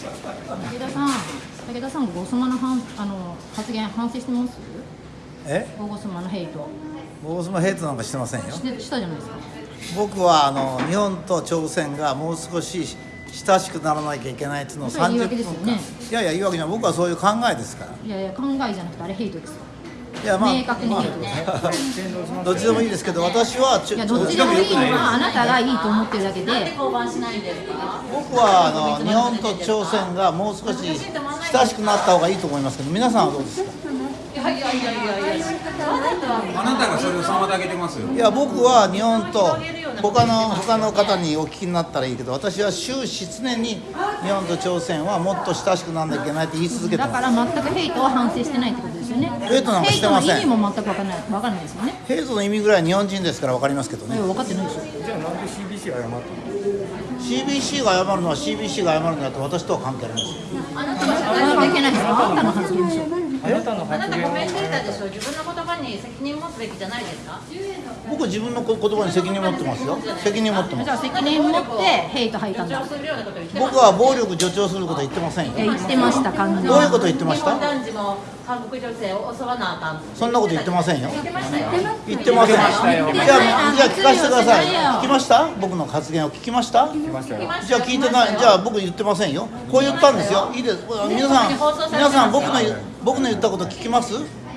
武田さん武田さんゴゴスマの反あの発言反省してます？え？ゴゴスマのヘイト。ボースもヘイトなんかしてませんよ。してしたじゃないですか。僕はあの日本と朝鮮がもう少し親しくならなきゃいけないっていうのをそれは言い30訳ですよね。分間いやいや言い訳じゃない。僕はそういう考えですから。いやいや考えじゃなくてあれヘイトですよいやまあ明確にヘイトですどっちでもいいですけど私はちょいやどっちでもいいのはあなたがいいと思ってるだけで。降板しないんですか僕はあの日本と朝鮮がもう少し親しくなった方がいいと思いますけど皆さんはどうですか？いやいやいやいやいや。あなたがそれを妨げてますよ。いや僕は日本と他の他の方にお聞きになったらいいけど私は終始常に日本と朝鮮はもっと親しくならなきゃいけないって言い続けてまだから全くヘイトは反省してないってことですよね。ヘイトなんかしてません。ヘイトの意味も全く分からない分からないですよね。すヘイトの意味ぐらい日本人ですから分かりますけどね。いや分かってないでしょ。じゃあなんで CBC が謝ったの CBC が謝るのは CBC が謝るのだって私とは関係ありません。関係ないですよあなたの発言でしょあなたのあな発言をたコメンテーターでしょ。自分のに責任持つべきじゃないですか？僕自分の言葉に責任持ってますよ。責任持ってます。じゃあ責任持ってヘイト吐いたんだ。主張するようなことを言ってます僕は暴力助長することは言ってませんよ。言ってました完全に。どういうこと言ってました？日本男児も韓国女性を襲わなあかんそんなこと言ってませんよ。言ってましたよ。言ってません。じゃあよじゃあ聞かせてください。言ってないよ聞きました？僕の発言を聞きました？来ましたよ。じゃあ聞いてない。じゃあ僕言ってませんよ。こう言ったんですよ。いいです。皆さん皆さん僕の僕の言ったこと聞きます？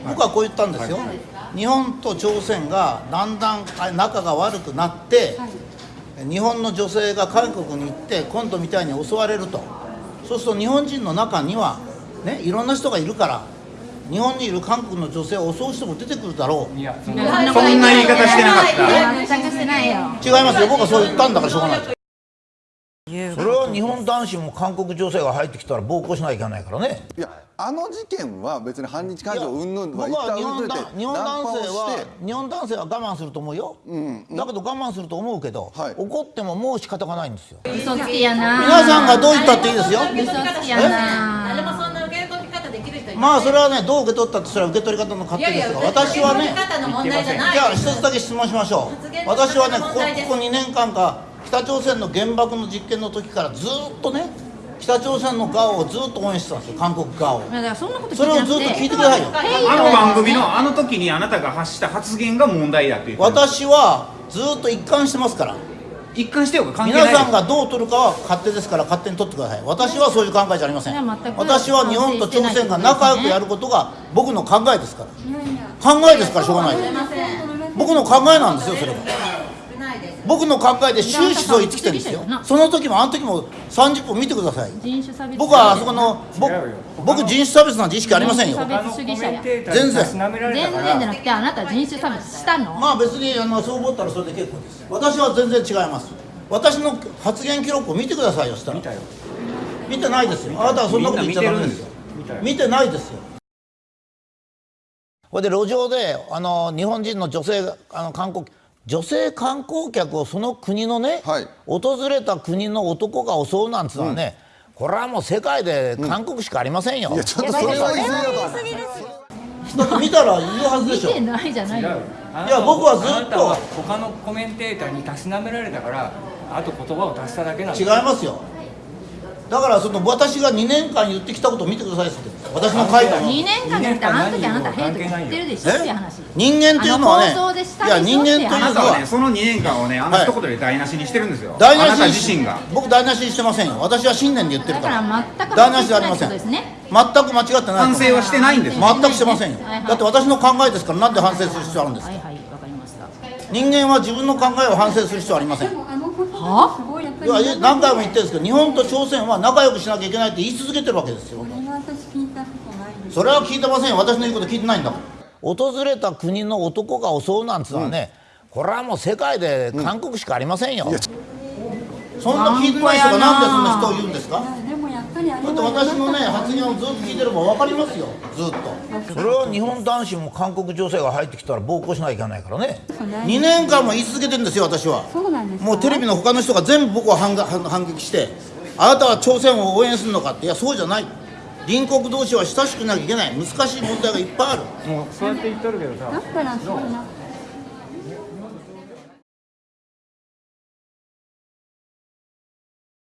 僕はこう言ったんですよ。日本と朝鮮がだんだん仲が悪くなって日本の女性が韓国に行って今度みたいに襲われると。そうすると日本人の中にはねいろんな人がいるから日本にいる韓国の女性を襲う人も出てくるだろう。いやそんな言い方してなかった。全くしてない。よ違いますよ。僕はそう言ったんだからしょうがないそれは日本男子も韓国女性が入ってきたら暴行しなきゃいけないからね。いやあの事件は別に反日感情云々は僕は日一旦置いといて日本男性は日本男性は我慢すると思うよ、だけど我慢すると思うけど、はい怒ってももう仕方がないんですよ嘘つきやな皆さんがどう言ったっていいですよ嘘つきやな誰もそんな受け取り方できる人いまあそれはねどう受け取ったってそれは受け取り方の勝手ですが私はね受け取り方の問題じゃないじゃあ一つだけ質問しましょう私はねここここ2年間か北朝鮮の原爆の実験の時からずっとね北朝鮮の側をずっと応援してたんですよ韓国側を。いやだからそんなことそれをずっと聞いてください。よあの番組のあの時にあなたが発した発言が問題だって私はずっと一貫してますから。一貫してよ関係ない。皆さんがどう取るかは勝手ですから勝手に取ってください。私はそういう考えじゃありません。私は日本と朝鮮が仲良くやることが僕の考えですから。考えですからしょうがない。僕の考えなんですよそれは僕の考えで終始そう言ってきてるんですよ。その時もあの時も30分見てください。人種差別僕はあそこの僕人種差別なんて意識ありませんよ。全たから然じゃなくてあなた人種差別したの？まあ別にあのそう思ったらそれで結構です。私は全然違います。私の発言記録を見てくださいよそしたら。見たよ。見てないですよ。あなたはそんなこと言っちゃダメですよ。見てないですよ。これで路上であの日本人の女性があの観光女性観光客をその国のね、はい。訪れた国の男が襲うなんつうのはね、これはもう世界で韓国しかありませんよ、いやちょっとそれは言い過ぎだとだって見たら言うはずでしょ。見てないじゃないいや僕はずっと。あなたは他のコメンテーターにたしなめられたからあと言葉を足しただけなん違いますよだからその私が2年間言ってきたことを見てくださいって言ってる私の書いたの2年間じゃなくてあの時あなたヘイト言ってるでしょ？っていう話。人間っていうのはねあの放送でしたいや人間というのはねはその2年間をねあのはい。一言で台無しにしてるんですよ、台無あなたしに自身が。僕台無しにしてませんよ。私は信念で言ってるだかからら全く台無しじゃありません。反省してないってことですね。全く間違ってない反省はしてないんです。全くしてませんよ。はいはい。だって私の考えですからなんで反省する必要あるんですか？はいはいわかりました。人間は自分の考えを反省する必要はありません。いはや何回も言ってるんですけど日本と朝鮮は仲良くしなきゃいけないって言い続けてるわけですよ。それは聞いてませんよ私の言うこと聞いてないんだ。もん訪れた国の男が襲うなんつうのはね、これはもう世界で韓国しかありませんよ、そんな聞いてない人がなんでそんな人を言うんですか？だって私のね発言をずっと聞いてれば分かりますよ。ずっと。それは日本男子も韓国女性が入ってきたら暴行しなきゃいけないからね。2年間も言い続けてるんですよ私は。そうなんですかもうテレビの他の人が全部僕を反が反反撃してあなたは朝鮮を応援するのかって。いやそうじゃない。隣国同士は親しくなきゃいけない。難しい問題がいっぱいある。もうそうやって言っとるけどさ。だったらそうな